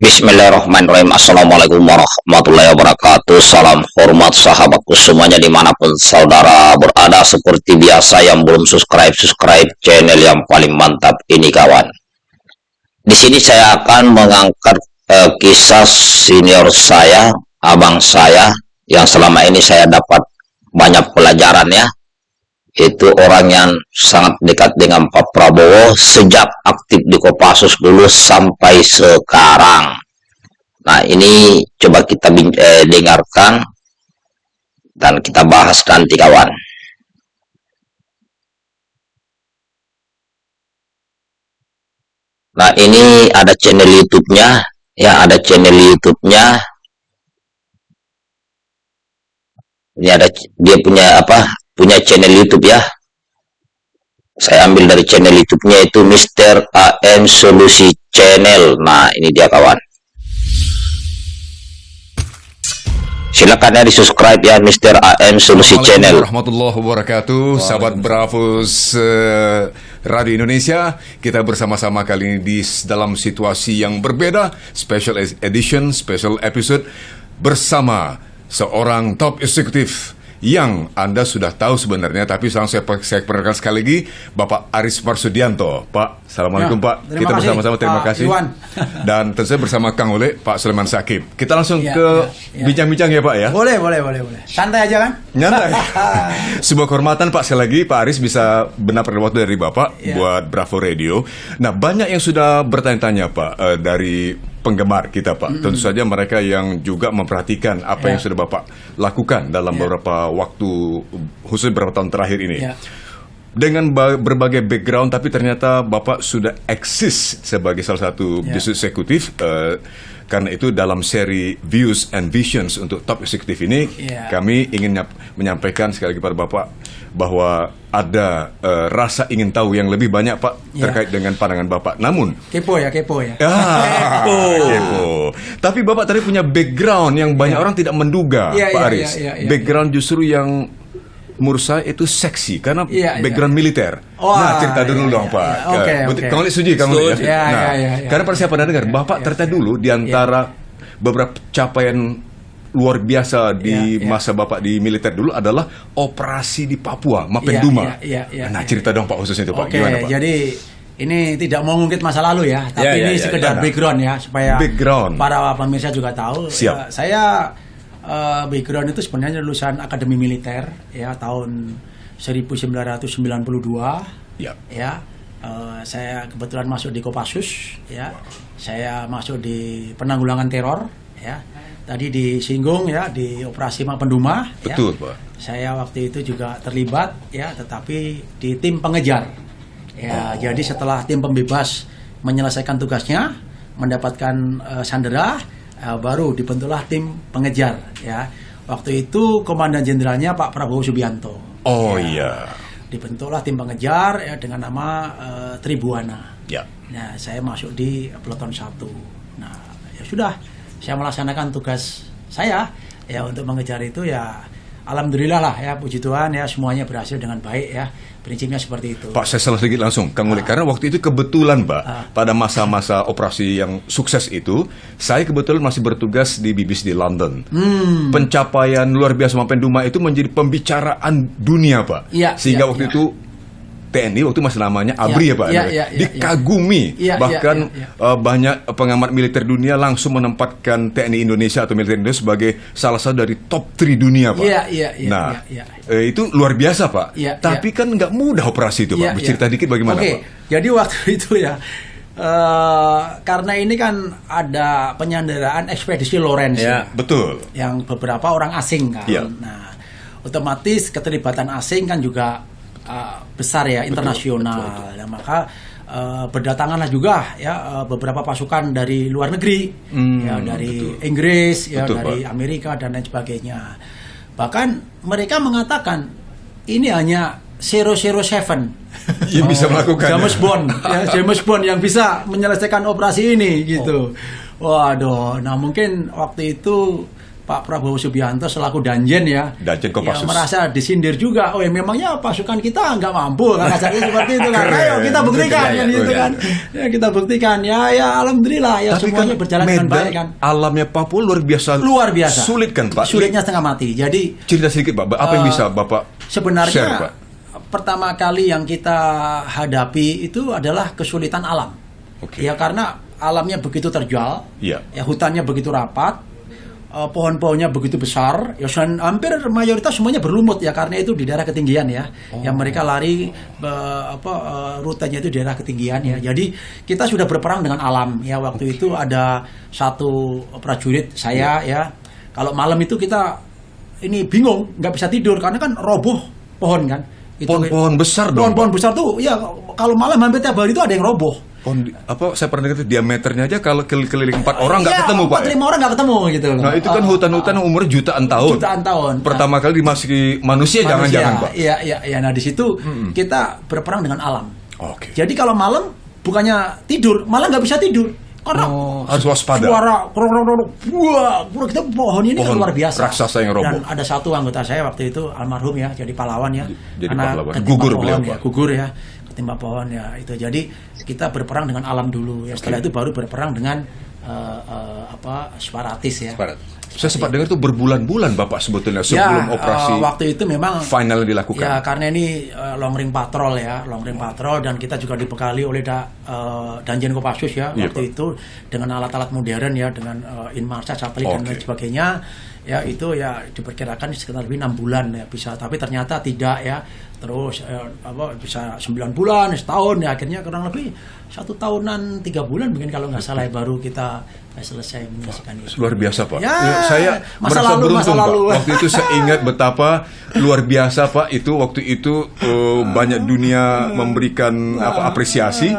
Bismillahirrahmanirrahim. Assalamualaikum warahmatullahi wabarakatuh. Salam hormat sahabatku semuanya di mana pun saudara berada Seperti biasa yang belum subscribe-subscribe channel yang paling mantap ini kawan. Di sini saya akan mengangkat uh, kisah senior saya, abang saya Yang selama ini saya dapat banyak pelajaran ya itu orang yang sangat dekat dengan Pak Prabowo sejak aktif di Kopassus dulu sampai sekarang. Nah ini coba kita eh, dengarkan dan kita bahas nanti kawan. Nah ini ada channel YouTube-nya, ya ada channel YouTube-nya. Ini ada dia punya apa punya channel YouTube ya. Saya ambil dari channel YouTube-nya itu Mr. AM Solusi Channel. Nah, ini dia kawan. Silakan ya di subscribe ya Mr. AM Solusi Channel. Warahmatullahi wabarakatuh, sahabat Bravos uh, Radio Indonesia. Kita bersama-sama kali ini di dalam situasi yang berbeda, special edition, special episode bersama seorang top eksekutif yang Anda sudah tahu sebenarnya, tapi sekarang saya, saya perkenalkan sekali lagi Bapak Aris Marsudianto. Pak, Assalamualaikum ya, Pak. Kita bersama-sama terima kasih. Iwan. Dan tentu bersama Kang Ole, Pak Sulaiman Sakib. Kita langsung ya, ke ya, ya. bincang-bincang ya. ya Pak ya. Boleh, boleh, boleh, boleh. Santai aja kan? Nyantai. Sebuah kehormatan Pak sekali lagi Pak Aris bisa benar pada waktu dari Bapak ya. buat Bravo Radio. Nah banyak yang sudah bertanya-tanya Pak uh, dari penggemar kita Pak. Mm -hmm. Tentu saja mereka yang juga memperhatikan apa yeah. yang sudah Bapak lakukan dalam yeah. beberapa waktu khusus beberapa tahun terakhir ini. Yeah. Dengan berbagai background tapi ternyata Bapak sudah eksis sebagai salah satu yeah. bisnis eksekutif uh, karena itu dalam seri Views and Visions untuk top eksekutif ini yeah. kami ingin menyampaikan sekali lagi pada Bapak bahwa ada uh, rasa ingin tahu yang lebih banyak Pak ya. terkait dengan pandangan Bapak. Namun kepo ya, kepo ya. Ah, kepo. kepo. Tapi Bapak tadi punya background yang banyak ya. orang tidak menduga, ya, Pak ya, Aris. Ya, ya, ya, background ya. justru yang menurut saya itu seksi karena ya, background ya. militer. Oh, nah, cerita dulu ya, dong, ya, Pak. Oke, okay, okay. Kamu setuju kamu ya? ya? Nah, ya, ya, ya. karena pada siapa dengar Bapak ya, ternyata dulu di antara ya. beberapa capaian luar biasa di ya, ya. masa Bapak di militer dulu adalah operasi di Papua, Mapenduma. Ya, ya, ya, ya, nah, cerita ya. dong Pak khususnya itu Pak. Gimana Pak? Jadi ini tidak mau ngungkit masa lalu ya, tapi ya, ya, ini ya, sekedar ya, background ya supaya background. para pemirsa juga tahu. Siap. Ya, saya uh, background itu sebenarnya lulusan Akademi Militer ya tahun 1992 ya. Ya. Uh, saya kebetulan masuk di Kopassus ya. Wow. Saya masuk di penanggulangan teror ya tadi disinggung ya di operasi Mapenduma. Ya. Betul, ya. Pak. Saya waktu itu juga terlibat ya, tetapi di tim pengejar. Ya, oh. jadi setelah tim pembebas menyelesaikan tugasnya, mendapatkan uh, sandera, uh, baru dibentuklah tim pengejar ya. Waktu itu komandan jenderalnya Pak Prabowo Subianto. Oh ya. iya. Dibentuklah tim pengejar ya dengan nama uh, Tribuana. Ya. Nah, saya masuk di peloton satu. Nah, ya sudah saya melaksanakan tugas saya ya untuk mengejar itu ya alhamdulillah lah ya puji Tuhan ya semuanya berhasil dengan baik ya prinsipnya seperti itu. Pak saya salah sedikit langsung Kang Uli ah. karena waktu itu kebetulan Pak ah. pada masa-masa operasi yang sukses itu saya kebetulan masih bertugas di BBC di London. Hmm. Pencapaian luar biasa Mapenduma itu menjadi pembicaraan dunia Pak. Ya, Sehingga ya, waktu ya. itu TNI waktu masih namanya ABRI ya, ya Pak, ya, ya, ya, dikagumi ya, bahkan ya, ya, ya. Uh, banyak pengamat militer dunia langsung menempatkan TNI Indonesia atau militer Indonesia sebagai salah satu dari top 3 dunia Pak. Ya, ya, ya, nah ya, ya. Uh, itu luar biasa Pak. Ya, Tapi ya. kan nggak mudah operasi itu ya, Pak. Bercerita ya. dikit bagaimana okay. Pak? Jadi waktu itu ya. Uh, karena ini kan ada penyanderaan ekspedisi ya, ya, betul. Yang beberapa orang asing kan. Ya. Nah, otomatis keterlibatan asing kan juga uh, besar ya internasional. Betul, betul. Ya, maka uh, berdatanganlah juga ya uh, beberapa pasukan dari luar negeri, hmm, ya dari betul. Inggris, ya betul, dari Pak. Amerika dan lain sebagainya. Bahkan mereka mengatakan ini hanya 007 yang bisa melakukan James Bond ya James Bond yang bisa menyelesaikan operasi ini gitu. Oh. Waduh, nah mungkin waktu itu Pak Prabowo Subianto selaku Danjen ya, Danjen Kopassus. ya merasa disindir juga. Oh ya memangnya pasukan kita nggak mampu kan kasarnya seperti itu kan. Ayo kita buktikan kan gitu kan. Ya kita buktikan ya ya alhamdulillah ya Tapi semuanya kan berjalan dengan baik kan. Alamnya Papua luar biasa. Luar biasa. Sulit kan Pak? Sulitnya setengah mati. Jadi cerita sedikit Pak, apa yang uh, bisa Bapak sebenarnya share, Pak? pertama kali yang kita hadapi itu adalah kesulitan alam. Okay. Ya karena alamnya begitu terjual, yeah. ya hutannya begitu rapat, uh, pohon-pohonnya begitu besar, ya hampir mayoritas semuanya berlumut ya karena itu di daerah ketinggian ya, oh. yang mereka lari uh, apa uh, rutenya itu di daerah ketinggian ya. Jadi kita sudah berperang dengan alam ya waktu okay. itu ada satu prajurit saya ya, kalau malam itu kita ini bingung nggak bisa tidur karena kan roboh pohon kan. Pohon-pohon besar dong. Pohon-pohon besar tuh ya kalau malam hampir tiap hari itu ada yang roboh. Pohon apa saya pernah dengar diameternya aja kalau keliling empat orang nggak ya, ketemu pak lima orang nggak ketemu gitu nah itu kan hutan-hutan uh, umur jutaan tahun. Jutaan tahun pertama nah, kali dimasuki manusia jangan-jangan pak. iya iya iya. Nah di situ hmm. kita berperang dengan alam. Oke. Okay. jadi kalau malam bukannya tidur malah nggak bisa tidur karena oh, harus waspada. Suara wah, kita pohon ini pohon kan luar biasa. Raksasa yang roboh. Dan ada satu anggota saya waktu itu almarhum ya, jadi pahlawan ya. Jadi pahlawan. Gugur beliau, ya, gugur ya ketimpa pohon ya itu jadi kita berperang dengan alam dulu ya setelah okay. itu baru berperang dengan uh, uh, apa separatis ya Separat. Saya sempat dengar itu berbulan-bulan Bapak sebetulnya sebelum ya, operasi uh, waktu itu memang final dilakukan. Ya karena ini uh, long ring patrol ya, long ring patrol dan kita juga dibekali oleh da, uh, Danjen Kopassus ya iya, waktu Pak. itu dengan alat-alat modern ya dengan uh, Inmarsat satelit okay. dan lain sebagainya ya itu ya diperkirakan sekitar lebih enam bulan ya bisa tapi ternyata tidak ya terus eh, apa bisa sembilan bulan setahun ya akhirnya kurang lebih satu tahunan tiga bulan mungkin kalau nggak salah ya, baru kita selesai menyaksikan itu. Luar biasa pak. Ya, ya saya masa merasa lalu, beruntung masa lalu. pak waktu itu saya ingat betapa luar biasa pak. Itu waktu itu uh, banyak dunia memberikan apa apresiasi.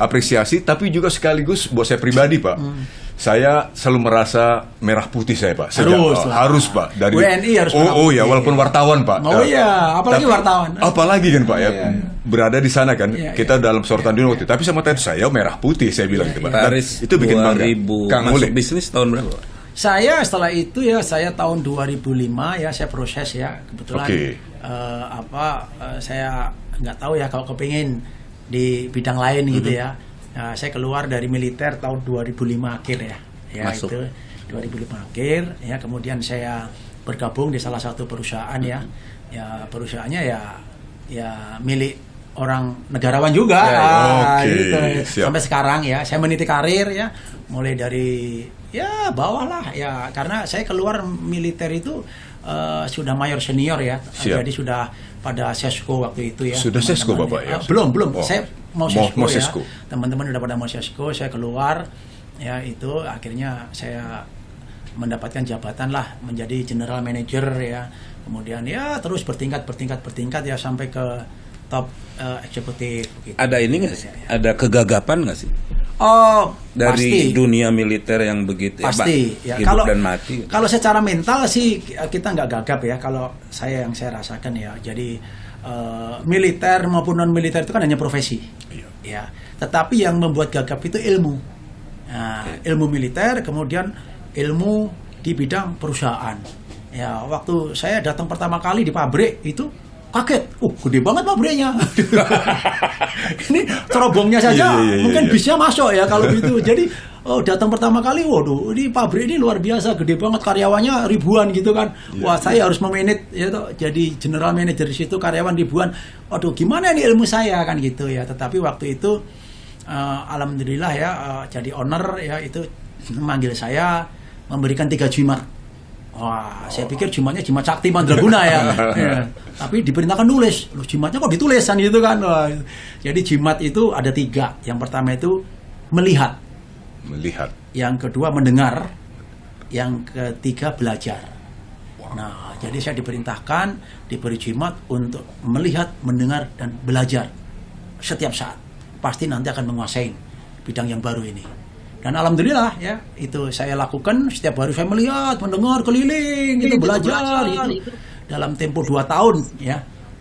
Apresiasi tapi juga sekaligus buat saya pribadi pak. Hmm saya selalu merasa merah putih saya pak Sejak, harus lah. harus pak dari WNI harus oh oh ya walaupun wartawan pak oh iya apalagi tapi, wartawan apalagi kan pak ya iya, iya. berada di sana kan iya, kita iya. dalam sorotan dunia waktu tapi sama tadi saya merah putih saya bilang iya, gitu pak iya. itu bikin bangga Kang masuk bisnis tahun berapa saya setelah itu ya saya tahun 2005 ya saya proses ya kebetulan okay. uh, eh, apa uh, saya nggak tahu ya kalau kepingin di bidang lain mm -hmm. gitu ya Nah, saya keluar dari militer tahun 2005 akhir ya. Ya Masuk. itu 2005 akhir ya kemudian saya bergabung di salah satu perusahaan ya. Ya perusahaannya ya ya milik orang negarawan juga ya, ya. Okay. gitu. sampai sekarang ya saya meniti karir ya mulai dari ya bawah lah ya karena saya keluar militer itu uh, sudah mayor senior ya Siap. jadi sudah pada sesko waktu itu ya sudah sesko bapak ya, ya belum belum oh. saya mau sesko ya teman-teman udah pada mau sesko saya keluar ya itu akhirnya saya mendapatkan jabatan lah menjadi general manager ya kemudian ya terus bertingkat bertingkat bertingkat ya sampai ke top uh, eksekutif gitu. ada ini nggak sih ada kegagapan nggak sih Oh, dari pasti. dunia militer yang begitu ya, pasti ya, ya kalau dan mati. Kalau secara mental sih kita nggak gagap ya. Kalau saya yang saya rasakan ya, jadi uh, militer maupun non militer itu kan hanya profesi, iya. ya. Tetapi yang membuat gagap itu ilmu, nah, iya. ilmu militer, kemudian ilmu di bidang perusahaan. Ya, waktu saya datang pertama kali di pabrik itu kaget, uh gede banget pabriknya. ini terobongnya saja yeah, yeah, yeah, mungkin yeah. bisa masuk ya kalau gitu. Jadi oh datang pertama kali, waduh ini pabrik ini luar biasa, gede banget karyawannya ribuan gitu kan. Yeah, Wah saya harus memanage ya toh, jadi general manager di situ karyawan ribuan. Waduh gimana ini ilmu saya kan gitu ya. Tetapi waktu itu uh, alhamdulillah ya uh, jadi owner ya itu memanggil saya memberikan tiga jimat Wah, saya pikir jimatnya jimat sakti mandraguna ya. ya. Tapi diperintahkan nulis. Loh, jimatnya kok ditulisan gitu kan. Wah. Jadi jimat itu ada tiga. Yang pertama itu melihat. Melihat. Yang kedua mendengar. Yang ketiga belajar. Wow. Nah, jadi saya diperintahkan diberi jimat untuk melihat, mendengar dan belajar setiap saat. Pasti nanti akan menguasai bidang yang baru ini. Dan alhamdulillah ya itu saya lakukan setiap hari saya melihat, mendengar keliling, itu, itu belajar, belajar itu. dalam tempo dua tahun ya.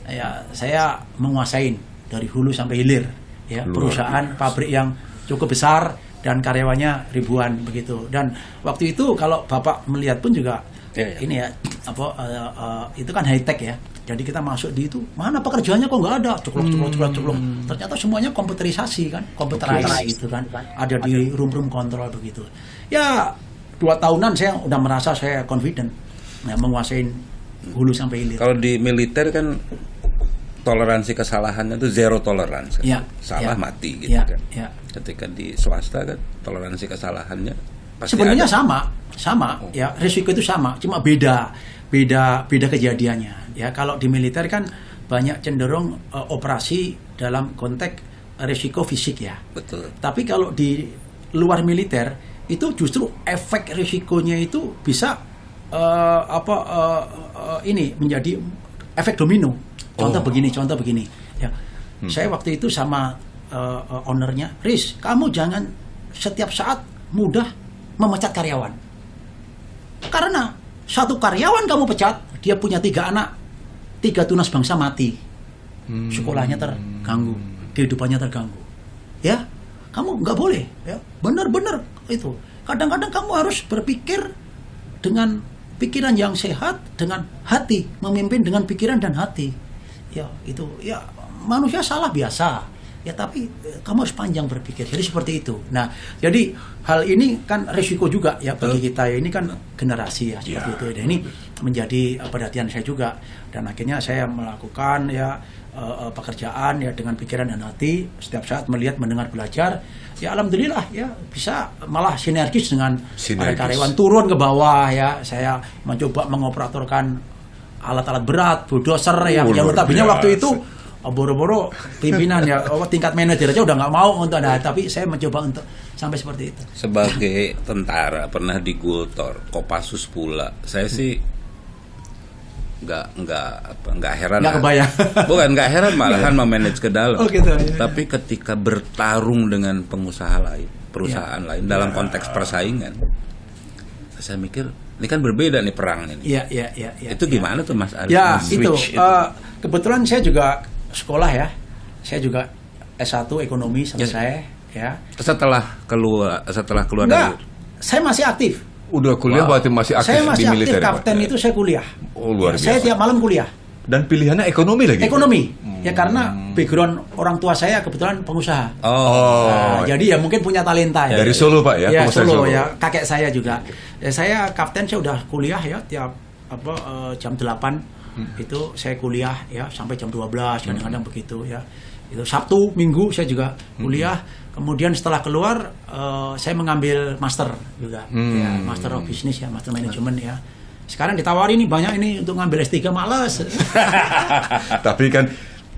Ya saya menguasai dari hulu sampai hilir ya Luar perusahaan biasa. pabrik yang cukup besar dan karyawannya ribuan begitu. Dan waktu itu kalau Bapak melihat pun juga yeah, yeah. ini ya apa uh, uh, itu kan high tech ya. Jadi kita masuk di itu mana pekerjaannya kok nggak ada? Cukup cukup cukup cukup ternyata semuanya komputerisasi kan komputerisasi okay. itu kan. Ada di room room kontrol begitu. Ya dua tahunan saya udah merasa saya confident. Ya, menguasai hulu sampai hilir. Kalau di militer kan toleransi kesalahannya itu zero tolerance ya, salah ya, mati gitu ya, kan ya. ketika di swasta kan toleransi kesalahannya sebenarnya ada. sama sama oh. ya risiko itu sama cuma beda beda beda kejadiannya ya kalau di militer kan banyak cenderung uh, operasi dalam konteks risiko fisik ya betul tapi kalau di luar militer itu justru efek risikonya itu bisa uh, apa uh, uh, ini menjadi efek domino contoh oh. begini contoh begini ya hmm. saya waktu itu sama uh, uh, ownernya Riz kamu jangan setiap saat mudah memecat karyawan karena satu karyawan kamu pecat, dia punya tiga anak, tiga tunas bangsa mati. Hmm. Sekolahnya terganggu, kehidupannya terganggu. Ya, kamu nggak boleh. Ya, benar-benar itu. Kadang-kadang kamu harus berpikir dengan pikiran yang sehat, dengan hati, memimpin dengan pikiran dan hati. Ya, itu ya manusia salah biasa. Ya tapi eh, kamu harus panjang berpikir. Jadi seperti itu. Nah jadi hal ini kan resiko juga ya bagi kita. Ini kan generasi ya seperti ya. itu. Dan ini menjadi eh, perhatian saya juga. Dan akhirnya saya melakukan ya uh, pekerjaan ya dengan pikiran dan hati. Setiap saat melihat mendengar belajar. Ya alhamdulillah ya bisa malah sinergis dengan sinergis. karyawan. Turun ke bawah ya. Saya mencoba mengoperatorkan alat-alat berat bulldozer ya. Yang notabene waktu itu oh, boro-boro pimpinan ya. Oh, tingkat manajer aja udah nggak mau untuk ada tapi saya mencoba untuk sampai seperti itu. Sebagai tentara pernah di Gultor Kopassus pula. Saya sih nggak nggak apa nggak heran nggak kebayang bukan nggak heran malahan memanage ke dalam oh, gitu, ya. tapi ketika bertarung dengan pengusaha lain perusahaan ya. lain dalam konteks persaingan saya mikir ini kan berbeda nih perang ini. Iya, iya, iya. Ya, itu gimana ya. tuh Mas Arif? Ya, itu. itu. Uh, kebetulan saya juga sekolah ya. Saya juga S1 ekonomi selesai ya. ya. Setelah keluar setelah keluar Enggak, dari saya masih aktif. Udah kuliah wow. berarti masih aktif saya masih di militer. Saya masih aktif kapten ya? itu saya kuliah. Oh, luar biasa. Saya tiap malam kuliah. Dan pilihannya ekonomi lagi? Ekonomi. Hmm. Ya karena background orang tua saya kebetulan pengusaha. Oh. Nah, jadi ya mungkin punya talenta ya. Dari Solo Pak ya? Ya Solo, Solo ya. Kakek saya juga. Ya, saya kapten saya udah kuliah ya tiap apa uh, jam 8 hmm. itu saya kuliah ya sampai jam 12 kadang-kadang hmm. begitu ya. Itu Sabtu, Minggu saya juga hmm. kuliah. Hmm. Kemudian setelah keluar uh, saya mengambil master juga hmm. ya, master of business ya, master management ya sekarang ditawari nih banyak ini untuk ngambil S3 malas. Tapi kan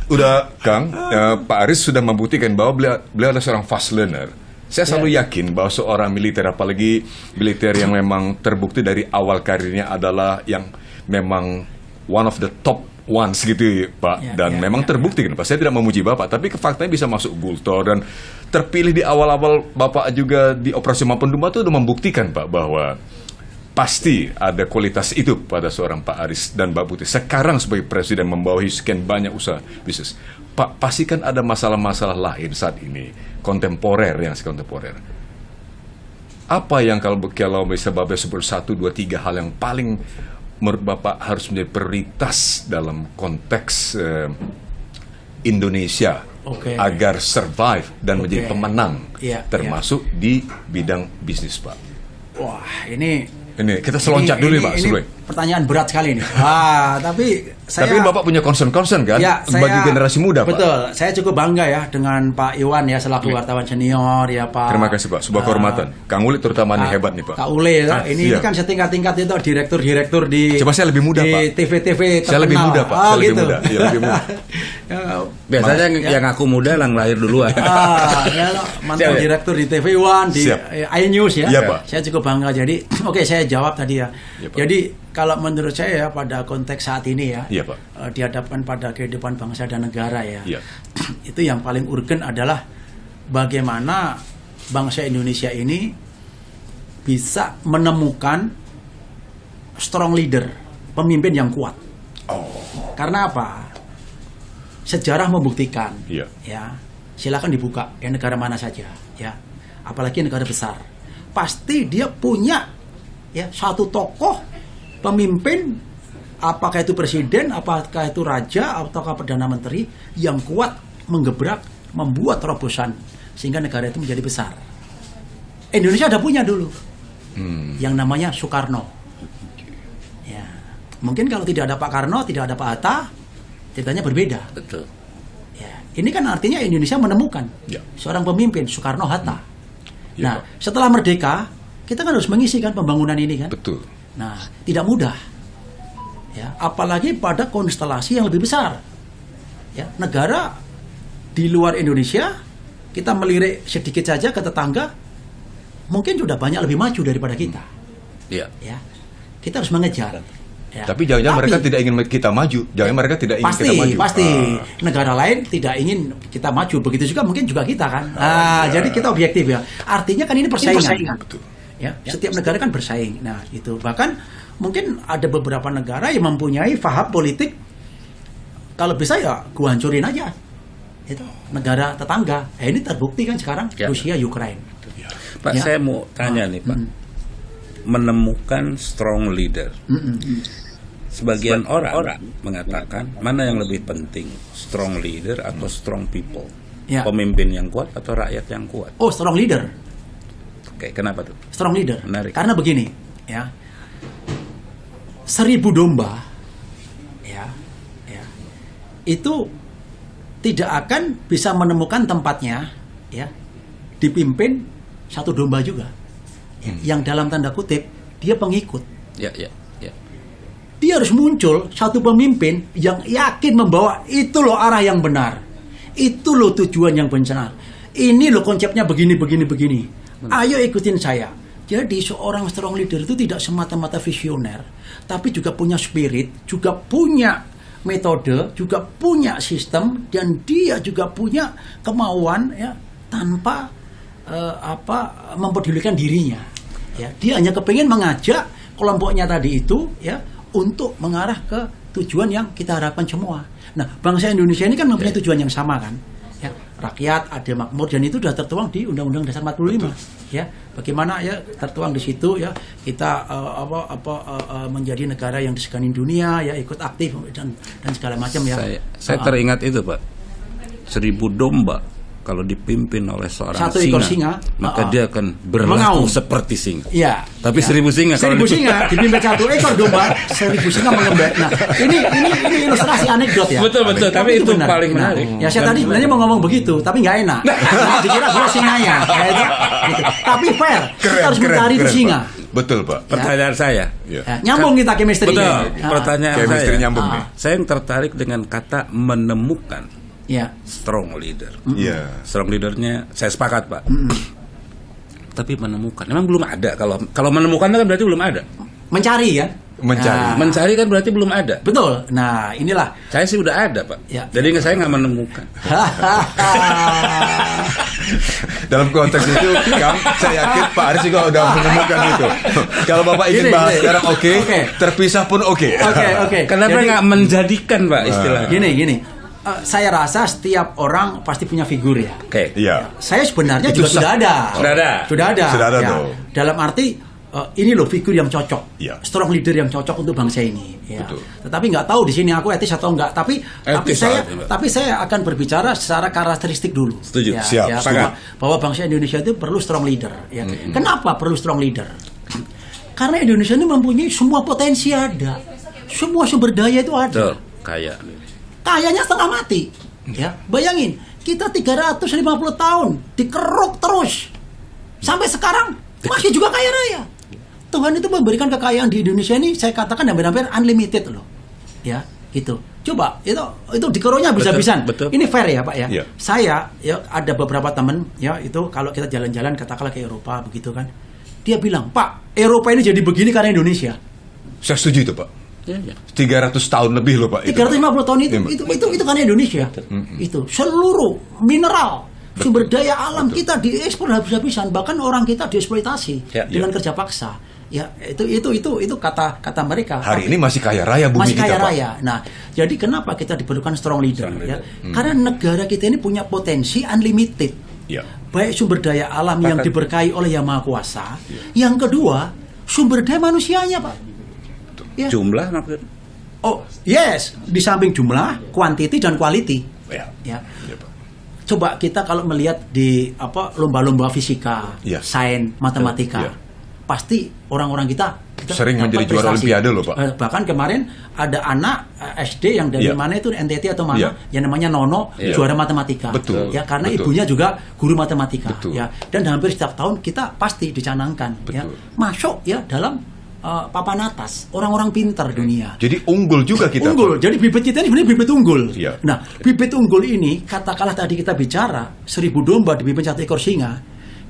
udah Kang, ya, Pak Aris sudah membuktikan bahwa beliau, beliau adalah seorang fast learner. Saya selalu yeah. yakin bahwa seorang militer, apalagi militer yang memang terbukti dari awal karirnya adalah yang memang one of the top ones gitu Pak yeah, dan yeah, memang yeah, terbukti kan Pak saya tidak memuji Bapak tapi faktanya bisa masuk Gultor dan terpilih di awal-awal Bapak juga di operasi maupun Dumba itu sudah membuktikan Pak bahwa pasti ada kualitas itu pada seorang Pak Aris dan Mbak Putih. Sekarang sebagai presiden membawahi sekian banyak usaha bisnis, Pak pastikan ada masalah-masalah lain saat ini kontemporer yang kontemporer. Apa yang kalau kalau bisa Bapak sebut satu dua tiga hal yang paling menurut Bapak harus menjadi prioritas dalam konteks eh, Indonesia okay. agar survive dan okay. menjadi pemenang, yeah, termasuk yeah. di bidang bisnis, Pak. Wah, ini ini kita seloncat ini, dulu ini, Pak ini pertanyaan berat sekali ini. Ah, tapi saya Tapi Bapak punya concern-concern kan ya, saya, bagi generasi muda, betul, Pak. Betul. Saya cukup bangga ya dengan Pak Iwan ya selaku ya. wartawan senior ya, Pak. Terima kasih, Pak. Sebuah kehormatan. Uh, Kang Uli terutama uh, hebat nih, Pak. Kak Uli ya. Ah, ini, ini kan setingkat-tingkat itu direktur-direktur di Coba saya lebih muda, di Pak. TV-TV terkenal. Saya lebih muda, Pak. Oh, saya gitu. lebih muda. Ya, lebih muda. ya, Biasanya ya. yang aku muda yang lahir duluan. ah, ya, mantan direktur di TV One, di iNews ya. ya Pak. Saya cukup bangga. Jadi, oke okay, saya jawab tadi ya. ya Jadi kalau menurut saya ya pada konteks saat ini ya, ya Pak. Uh, dihadapkan pada kehidupan bangsa dan negara ya, ya. itu yang paling urgen adalah bagaimana bangsa Indonesia ini bisa menemukan strong leader, pemimpin yang kuat. Oh. Karena apa? Sejarah membuktikan, ya. ya silakan dibuka ya negara mana saja, ya, apalagi negara besar, pasti dia punya ya satu tokoh pemimpin apakah itu presiden, apakah itu raja, ataukah perdana menteri yang kuat menggebrak, membuat terobosan sehingga negara itu menjadi besar. Indonesia ada punya dulu, hmm. yang namanya Soekarno. Ya, mungkin kalau tidak ada Pak Karno, tidak ada Pak Hatta, ceritanya berbeda. Betul. Ya, ini kan artinya Indonesia menemukan ya. seorang pemimpin Soekarno Hatta. Hmm. Ya, nah, Pak. setelah merdeka, kita kan harus mengisi kan pembangunan ini kan. Betul. Nah, tidak mudah ya apalagi pada konstelasi yang lebih besar ya negara di luar Indonesia kita melirik sedikit saja ke tetangga mungkin sudah banyak lebih maju daripada kita ya, ya kita harus mengejar Ya. Tapi jangan-jangan mereka tidak ingin kita maju, jangan mereka tidak ingin pasti, kita maju. Pasti, ah. negara lain tidak ingin kita maju. Begitu juga mungkin juga kita kan. Nah, ya. jadi kita objektif ya. Artinya kan ini persaingan. Ini persaingan. Betul. Ya, ya, setiap negara kan bersaing. Nah, itu bahkan mungkin ada beberapa negara yang mempunyai faham politik kalau bisa ya gua hancurin aja itu negara tetangga eh, ini terbukti kan sekarang ya. Rusia Ukraina Pak ya. saya mau tanya oh. nih Pak hmm. menemukan strong leader hmm. sebagian orang, orang mengatakan mana yang lebih penting strong leader atau strong people ya. pemimpin yang kuat atau rakyat yang kuat oh strong leader oke kenapa tuh? Strong leader. Menarik. karena begini ya. Seribu domba ya ya itu tidak akan bisa menemukan tempatnya ya dipimpin satu domba juga. Ya, hmm. yang dalam tanda kutip dia pengikut. Ya ya ya. Dia harus muncul satu pemimpin yang yakin membawa itu loh arah yang benar. Itu loh tujuan yang benar. Ini loh konsepnya begini begini begini ayo ikutin saya jadi seorang strong leader itu tidak semata-mata visioner, tapi juga punya spirit, juga punya metode, juga punya sistem dan dia juga punya kemauan ya tanpa uh, apa mempedulikan dirinya. Ya, dia hanya kepingin mengajak kelompoknya tadi itu ya untuk mengarah ke tujuan yang kita harapkan semua. Nah, bangsa Indonesia ini kan mempunyai tujuan yang sama kan ya rakyat ada makmur dan itu sudah tertuang di Undang-Undang Dasar 45 Betul. Ya. Bagaimana ya tertuang di situ ya. Kita uh, apa apa uh, uh, menjadi negara yang disegani dunia ya ikut aktif dan dan segala macam ya. Saya, saya teringat itu pak. Seribu domba kalau dipimpin oleh seorang Satu singa, singa, maka uh, dia akan berlaku seperti singa. Iya. Tapi ya. seribu singa seribu kalau singa dipimpin satu ekor domba, seribu singa mengembek. Nah, ini ini ini ilustrasi anekdot ya. Betul betul, tapi, tapi itu, benar. paling menarik. Nah, ya saya tadi sebenarnya mau ngomong begitu, tapi nggak enak. Nah, dikira gue singanya, ya, itu, gitu. Tapi fair, keren, kita harus keren, mencari keren, itu singa. Pak. Betul pak. Ya. Pertanyaan saya. Ya. Ya, nyambung kita chemistry. Betul. Ya. Pertanyaan chemistry saya. nyambung ah. Saya yang tertarik dengan kata menemukan ya. strong leader. Mm -hmm. yeah. Strong leadernya saya sepakat pak. Mm -hmm. Tapi menemukan, memang belum ada. Kalau kalau menemukan kan berarti belum ada. Mencari ya. Mencari. Nah. Mencari kan berarti belum ada. Betul. Nah inilah. Saya sih udah ada pak. Ya. Jadi saya nggak menemukan. Dalam konteks itu, kan, saya yakin Pak Aris juga udah menemukan itu. Kalau Bapak ingin bahas sekarang oke, okay, okay. terpisah pun oke. Okay. Oke, okay, oke. Okay. Kenapa nggak menjadikan Pak istilahnya? Gini, gini uh, saya rasa setiap orang pasti punya figur ya. Oke. Okay. Iya. Saya sebenarnya Itu juga sudah ada. Sudah ada. Sudah ada. Sudah ada ya. Dalam arti uh, ini loh figur yang cocok, ya. strong leader yang cocok untuk bangsa ini. Ya. Betul. Tetapi nggak tahu di sini aku etis atau enggak. Tapi etis tapi saya juga. tapi saya akan berbicara secara karakteristik dulu. Setuju. Ya, Siap. Ya, bahwa, bahwa bangsa Indonesia itu perlu strong leader. Ya. -hmm. Kenapa perlu strong leader? Karena Indonesia ini mempunyai semua potensi ada, semua sumber daya itu ada. Betul. Kaya. Kayanya setengah mati Ya, bayangin, kita 350 tahun dikeruk terus. Sampai sekarang masih juga kaya raya. Tuhan itu memberikan kekayaan di Indonesia ini saya katakan hampir-hampir unlimited loh. Ya, gitu. Coba itu itu dikeruknya bisa-bisan. Ini fair ya, Pak ya. ya. Saya ya ada beberapa teman ya itu kalau kita jalan-jalan katakanlah ke Eropa begitu kan. Dia bilang, "Pak, Eropa ini jadi begini karena Indonesia." Saya setuju itu, Pak. Ya, ya. 300 tahun lebih loh Pak. 350 tahun itu, ya, itu, itu, itu kan Indonesia. Itu seluruh mineral, Betul. sumber daya alam Betul. kita diekspor habis-habisan, bahkan orang kita dieksploitasi ya, dengan ya. kerja paksa. Ya, itu itu itu itu kata kata mereka. Hari Tapi, ini masih kaya raya bumi masih kaya kita, raya. Pak. Nah, jadi kenapa kita diperlukan strong leader, strong leader. ya? Hmm. Karena negara kita ini punya potensi unlimited. Ya. Baik sumber daya alam Bahkan, yang diberkahi oleh Yang Maha Kuasa, ya. yang kedua sumber daya manusianya, Pak Ya. Jumlah maksudnya? Oh, yes. Di samping jumlah, quantity dan quality. Ya. ya. ya Coba kita kalau melihat di apa lomba-lomba fisika, ya. sains, matematika, ya. pasti orang-orang kita, kita sering menjadi juara olimpiade loh, Pak. Eh, bahkan kemarin ada anak eh, SD yang dari ya. mana itu NTT atau mana ya. yang namanya Nono ya. juara matematika. Betul. Ya karena Betul. ibunya juga guru matematika. Betul. Ya. Dan hampir setiap tahun kita pasti dicanangkan ya masuk ya dalam uh, papan atas, orang-orang pintar dunia. Jadi unggul juga kita. Unggul. Pak. Jadi bibit kita ini sebenarnya bibit unggul. Ya. Nah, bibit unggul ini katakanlah tadi kita bicara seribu domba dipimpin satu ekor singa.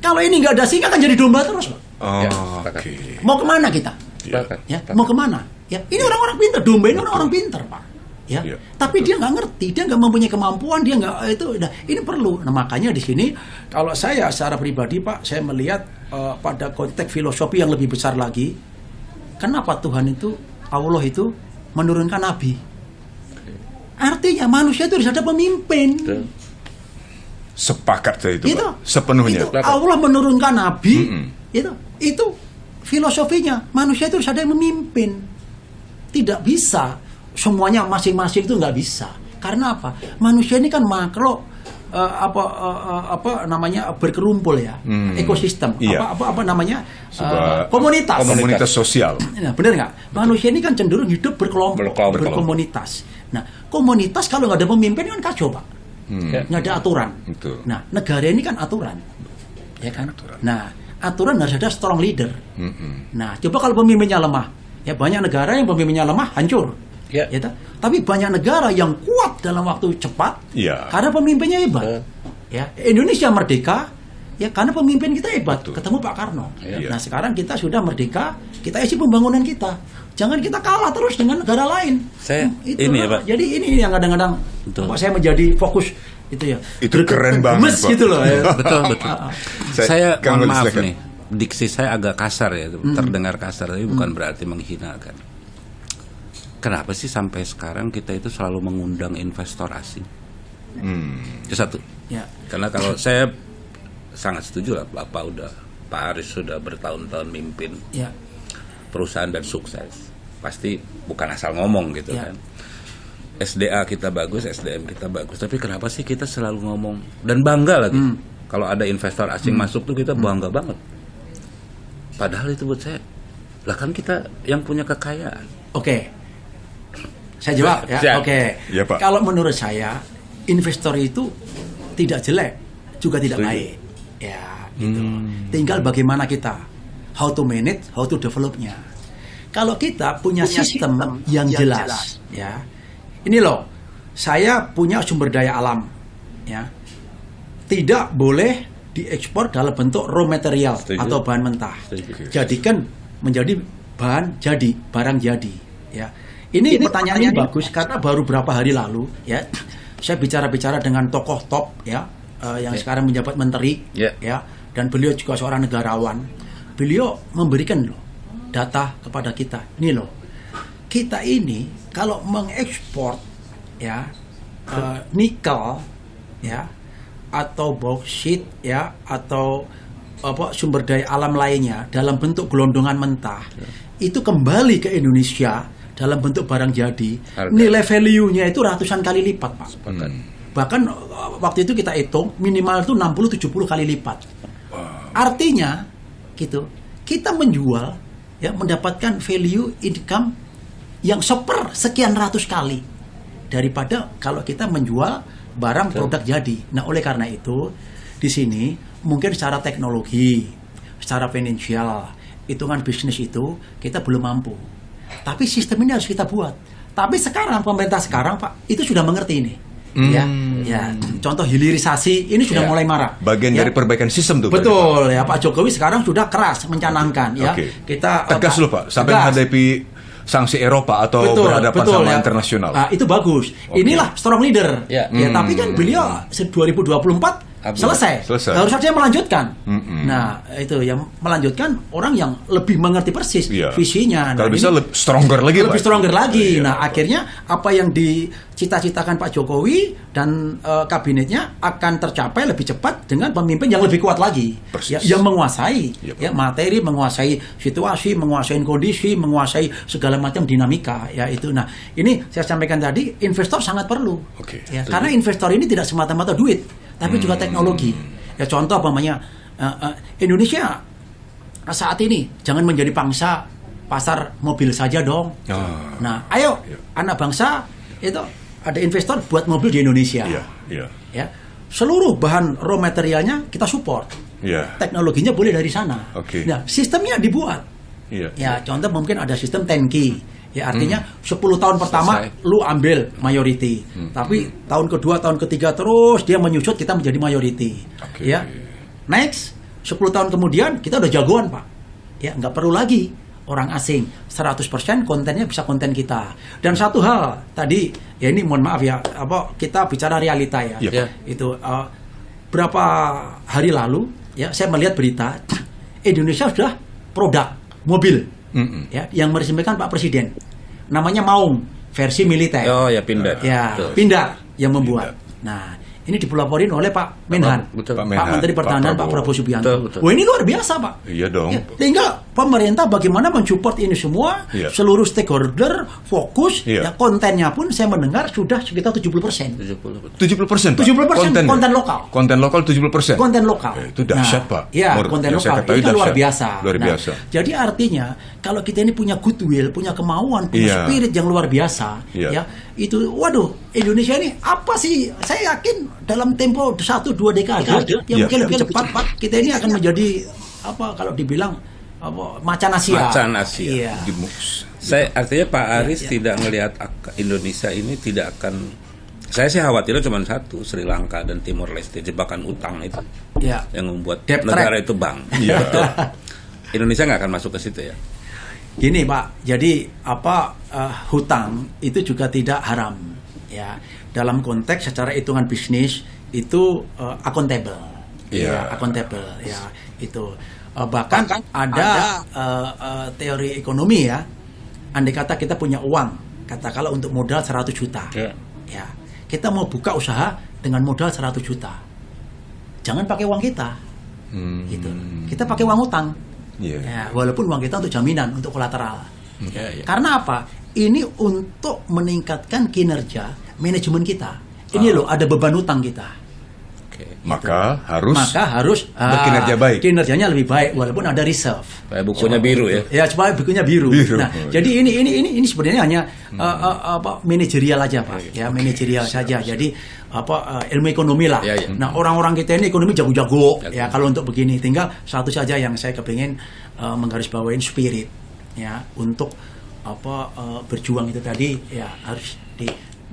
Kalau ini nggak ada singa kan jadi domba terus, Pak. Oh, ya, okay. Mau ke mana kita? Ya. ya. Mau ke mana? Ya, ini orang-orang pintar. Domba ini orang-orang pintar, Pak. Ya. ya. Tapi dia nggak ngerti, dia nggak mempunyai kemampuan, dia nggak itu. Nah, ini perlu. Nah, makanya di sini kalau saya secara pribadi, Pak, saya melihat uh, pada konteks filosofi yang lebih besar lagi Kenapa Tuhan itu Allah itu menurunkan nabi? Artinya manusia itu harus ada pemimpin. Sepakat saya itu, itu sepenuhnya. Itu Allah menurunkan nabi. Mm -mm. Itu itu filosofinya manusia itu harus ada yang memimpin. Tidak bisa semuanya masing-masing itu nggak bisa. Karena apa? Manusia ini kan makhluk uh, apa uh, apa namanya berkerumpul ya hmm. ekosistem iya. apa apa apa namanya uh, komunitas komunitas sosial nah, benar nggak manusia ini kan cenderung hidup berkelompok, berkelompok. berkomunitas nah komunitas kalau nggak ada pemimpin kan kacau pak hmm. nggak ada aturan Betul. nah negara ini kan aturan ya kan aturan. nah aturan harus ada strong leader hmm. nah coba kalau pemimpinnya lemah ya banyak negara yang pemimpinnya lemah hancur Ya. ya Tapi banyak negara yang kuat dalam waktu cepat ya. karena pemimpinnya hebat. Uh. Ya, Indonesia merdeka ya karena pemimpin kita hebat. Betul. Ketemu Pak Karno. Ya. Nah, sekarang kita sudah merdeka, kita isi pembangunan kita. Jangan kita kalah terus dengan negara lain. Saya hmm, itu ini ya, Pak. Jadi ini yang kadang-kadang saya menjadi fokus itu ya. Itu keren banget, Pak. gitu loh ya. betul, betul. saya, saya mohon maaf nih. Diksi saya agak kasar ya, hmm. terdengar kasar tapi bukan hmm. berarti menghinakan kenapa sih sampai sekarang kita itu selalu mengundang investor asing? Hmm. Itu satu. Ya. Karena kalau saya sangat setuju lah, Bapak udah Pak Aris sudah bertahun-tahun mimpin ya. perusahaan dan sukses. Pasti bukan asal ngomong gitu ya. kan. SDA kita bagus, SDM kita bagus. Tapi kenapa sih kita selalu ngomong dan bangga lagi? Hmm. Kalau ada investor asing hmm. masuk tuh kita hmm. bangga hmm. banget. Padahal itu buat saya, lah kan kita yang punya kekayaan. Oke, saya jawab ya. Oke. Okay. Ya, Kalau menurut saya investor itu tidak jelek juga tidak Setuju. baik. Ya, gitu. Hmm. Tinggal bagaimana kita how to manage, how to developnya. Kalau kita punya, punya sistem, sistem yang, yang jelas, jelas, ya. Ini loh, saya punya sumber daya alam, ya. Tidak boleh diekspor dalam bentuk raw material Setuju. atau bahan mentah. Setuju. Jadikan menjadi bahan jadi, barang jadi, ya ini, ini pertanyaan ini bagus karena baru berapa hari lalu ya saya bicara-bicara dengan tokoh top ya uh, yang yeah. sekarang menjabat menteri yeah. ya dan beliau juga seorang negarawan. Beliau memberikan loh data kepada kita. Ini loh. Kita ini kalau mengekspor ya uh, nikel ya atau bauxit ya atau apa sumber daya alam lainnya dalam bentuk gelondongan mentah yeah. itu kembali ke Indonesia dalam bentuk barang jadi, Harga. nilai value-nya itu ratusan kali lipat, Pak. Hmm. Bahkan uh, waktu itu kita hitung minimal itu 60 70 kali lipat. Wow. Artinya gitu, kita menjual ya mendapatkan value income yang seper sekian ratus kali daripada kalau kita menjual barang produk jadi. Nah, oleh karena itu di sini mungkin secara teknologi, secara finansial, hitungan bisnis itu kita belum mampu. Tapi sistem ini harus kita buat. Tapi sekarang pemerintah sekarang Pak itu sudah mengerti ini. Hmm. Ya, ya. Contoh hilirisasi ini sudah ya. mulai marah. Bagian ya. dari perbaikan sistem tuh. Betul ya Pak Jokowi sekarang sudah keras mencanangkan ya. Okay. Kita tegas loh Pak sampai menghadapi sanksi Eropa atau betul, berhadapan betul, sama ya. internasional. Nah, itu bagus. Okay. Inilah strong leader. Ya. ya hmm. tapi kan beliau 2024 selesai. selesai. Harus saja melanjutkan. Mm -hmm. Nah, itu yang melanjutkan orang yang lebih mengerti persis yeah. visinya. Nah, Kalau bisa lebih stronger lagi, lebih Pak. stronger lagi. Yeah, nah, akhirnya apa yang dicita-citakan Pak Jokowi dan uh, kabinetnya akan tercapai lebih cepat dengan pemimpin yang lebih kuat lagi, ya, yang menguasai yeah, ya materi, menguasai situasi, menguasai kondisi, menguasai segala macam dinamika. Ya itu. Nah, ini saya sampaikan tadi, investor sangat perlu. Okay. Ya, karena investor ini tidak semata-mata duit tapi juga hmm. teknologi. Ya contoh namanya uh, uh, Indonesia saat ini jangan menjadi bangsa pasar mobil saja dong. Oh. Nah, ayo yeah. anak bangsa itu ada investor buat mobil di Indonesia. Yeah. Yeah. Ya, seluruh bahan raw materialnya kita support. Yeah. Teknologinya boleh dari sana. Okay. Nah, sistemnya dibuat. Yeah. Ya, contoh mungkin ada sistem tanki Ya artinya hmm. 10 tahun pertama Selesai. lu ambil mayority. Hmm. Tapi tahun kedua, tahun ketiga terus dia menyusut kita menjadi mayority. Okay. Ya. Next, 10 tahun kemudian kita udah jagoan, Pak. Ya, nggak perlu lagi orang asing 100% kontennya bisa konten kita. Dan satu hal tadi ya ini mohon maaf ya, apa kita bicara realita ya. Yeah. Ya. Itu uh, berapa hari lalu ya saya melihat berita Indonesia sudah produk mobil mm -mm. ya yang meresmikan Pak Presiden namanya Maung versi militer oh ya Pindad ya Betul. Pindad yang membuat Pindad. nah ini dipelaporin oleh Pak Menhan, betul. Pak, Menhan, Pak Menteri Pertahanan Pak Prabowo, Pak Prabowo Subianto. Betul, betul. Wah ini luar biasa Pak. Iya dong. Ya, tinggal pemerintah bagaimana mensupport ini semua, iya. seluruh stakeholder fokus, iya. ya kontennya pun saya mendengar sudah sekitar 70 persen. 70 persen. 70 persen konten, konten lokal. Konten lokal 70 persen. Konten lokal. Eh, itu dahsyat nah, Pak. Ya konten lokal itu luar biasa. Luar nah, biasa. Jadi artinya kalau kita ini punya goodwill, punya kemauan, punya iya. spirit yang luar biasa, iya. ya itu waduh Indonesia ini apa sih saya yakin dalam tempo satu dua dekade yang ya, mungkin lebih cepat Pak kita ini akan menjadi apa kalau dibilang apa macan Asia macan Asia iya. saya artinya Pak iya, Aris ya, ya. tidak melihat Indonesia ini tidak akan saya sih khawatirnya cuma satu Sri Lanka dan Timor Leste jebakan utang itu ya. yang membuat Debt negara track. itu bang ya. betul Indonesia nggak akan masuk ke situ ya Gini Pak, jadi apa uh, hutang itu juga tidak haram ya. Dalam konteks secara hitungan bisnis itu uh, accountable. Yeah. Ya, accountable ya itu. Uh, bahkan, bahkan ada, ada uh, uh, teori ekonomi ya. Andai kata kita punya uang, kata kalau untuk modal 100 juta. Yeah. Ya. Kita mau buka usaha dengan modal 100 juta. Jangan pakai uang kita. Hmm. Gitu. Kita pakai uang utang Yeah. Ya, walaupun uang kita untuk jaminan, untuk kolateral. Yeah, yeah. Karena apa? Ini untuk meningkatkan kinerja manajemen kita. Ini oh. loh ada beban utang kita. Maka harus maka harus berkinerja ah, baik. Kinerjanya lebih baik walaupun ada reserve. Supaya bukunya biru ya. Ya supaya bukunya biru. biru. Nah, oh, jadi iya. ini ini ini ini sebenarnya hanya hmm. uh, uh, apa manajerial aja pak, okay. ya manajerial okay. saja. Jadi apa uh, ilmu ekonomi lah. Ya, ya. Nah orang-orang kita ini ekonomi jago-jago ya, ya kalau untuk begini. Tinggal satu saja yang saya kepingin uh, menggarisbawain spirit ya untuk apa uh, berjuang itu tadi ya harus di.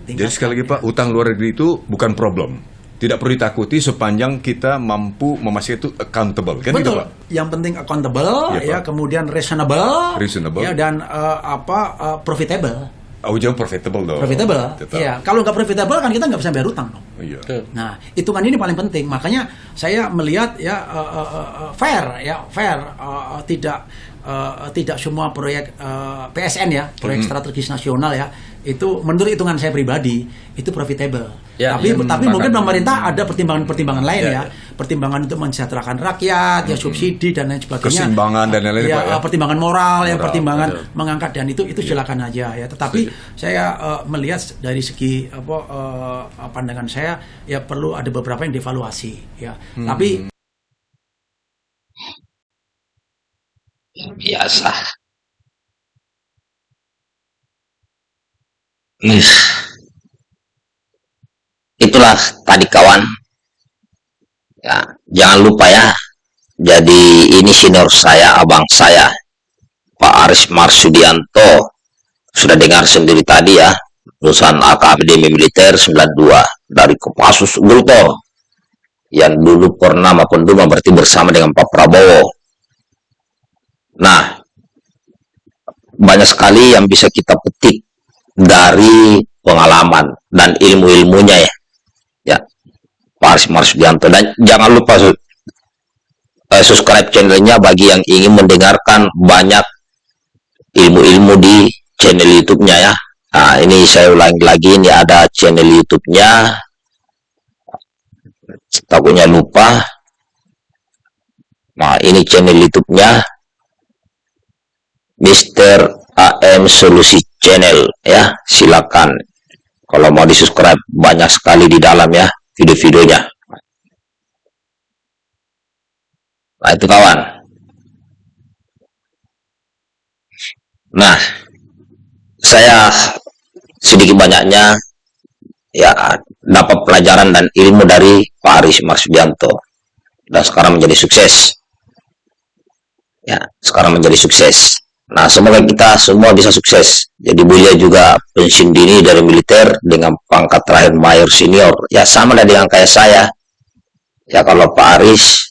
Jadi sekali lagi Pak, utang luar negeri itu bukan problem tidak perlu ditakuti sepanjang kita mampu memastikan itu accountable kan gitu, Betul. Gitu, Pak? Yang penting accountable ya, ya kemudian reasonable, reasonable. ya dan uh, apa uh, profitable. Oh, jauh profitable dong. Profitable. Iya, kalau nggak profitable kan kita nggak bisa bayar utang dong. Iya. Nah, hitungan ini paling penting. Makanya saya melihat ya uh, uh, uh, fair ya, fair uh, tidak uh, tidak semua proyek uh, PSN ya, proyek mm -hmm. strategis nasional ya, itu menurut hitungan saya pribadi itu profitable. Ya, tapi ya, tapi mungkin pemerintah ada pertimbangan-pertimbangan lain ya, ya. ya, pertimbangan untuk mensejahterakan rakyat, hmm. ya subsidi dan lain sebagainya. Keseimbangan dan lain-lain ya, ya. Pertimbangan moral, moral ya, pertimbangan betul. mengangkat dan itu itu ya. silakan aja ya. Tetapi Setuju. saya uh, melihat dari segi apa uh, pandangan saya ya perlu ada beberapa yang dievaluasi ya. Hmm. Tapi biasa Ih. Itulah tadi kawan. Ya, jangan lupa ya. Jadi ini senior saya, abang saya, Pak Aris Marsudianto. Sudah dengar sendiri tadi ya, lulusan Akademi Militer 92 dari Kopassus Gultol yang dulu pernah maupun dulu berarti bersama dengan Pak Prabowo. Nah, banyak sekali yang bisa kita petik dari pengalaman dan ilmu-ilmunya ya. Ya. Pak Aris Marsdianto dan jangan lupa uh, subscribe channelnya bagi yang ingin mendengarkan banyak ilmu-ilmu di channel YouTube-nya ya. Nah, ini saya ulangi lagi ini ada channel YouTube-nya. Takutnya lupa. Nah, ini channel YouTube-nya Mr. AM Solusi Channel ya. Silakan kalau mau di-subscribe banyak sekali di dalam ya video-videonya. Nah, itu kawan. Nah, saya sedikit banyaknya ya dapat pelajaran dan ilmu dari Pak Aris Marsudianto dan sekarang menjadi sukses. Ya, sekarang menjadi sukses. Nah, semoga kita semua bisa sukses. Jadi beliau juga pensiun dini dari militer dengan pangkat terakhir mayor senior. Ya, sama dengan kayak saya. Ya, kalau Pak Aris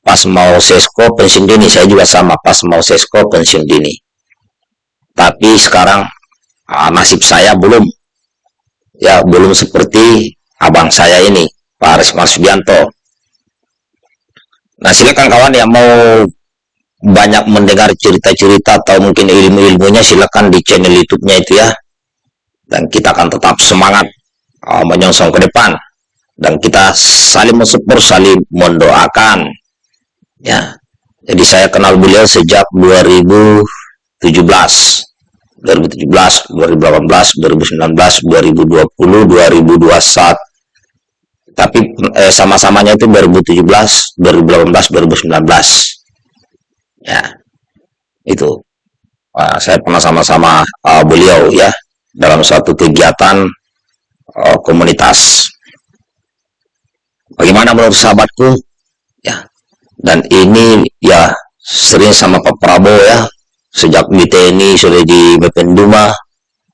pas mau sesko pensiun dini saya juga sama pas mau sesko pensiun dini tapi sekarang uh, nasib saya belum ya belum seperti abang saya ini Pak Aris Marsubianto nah silakan kawan yang mau banyak mendengar cerita-cerita atau mungkin ilmu-ilmunya silakan di channel YouTube-nya itu ya dan kita akan tetap semangat uh, menyongsong ke depan dan kita saling mensupport, saling mendoakan. Ya. Jadi saya kenal beliau sejak 2017. 2017, 2018, 2019, 2020, 2021. Tapi eh, sama-samanya itu 2017, 2018, 2019. Ya. Itu. Uh, saya pernah sama-sama uh, beliau ya dalam suatu kegiatan uh, komunitas Bagaimana menurut sahabatku? Ya. Dan ini ya sering sama Pak Prabowo ya. Sejak di TNI sudah di Bependuma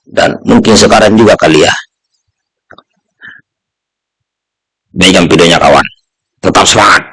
dan mungkin sekarang juga kali ya. Baikkan videonya kawan. Tetap semangat.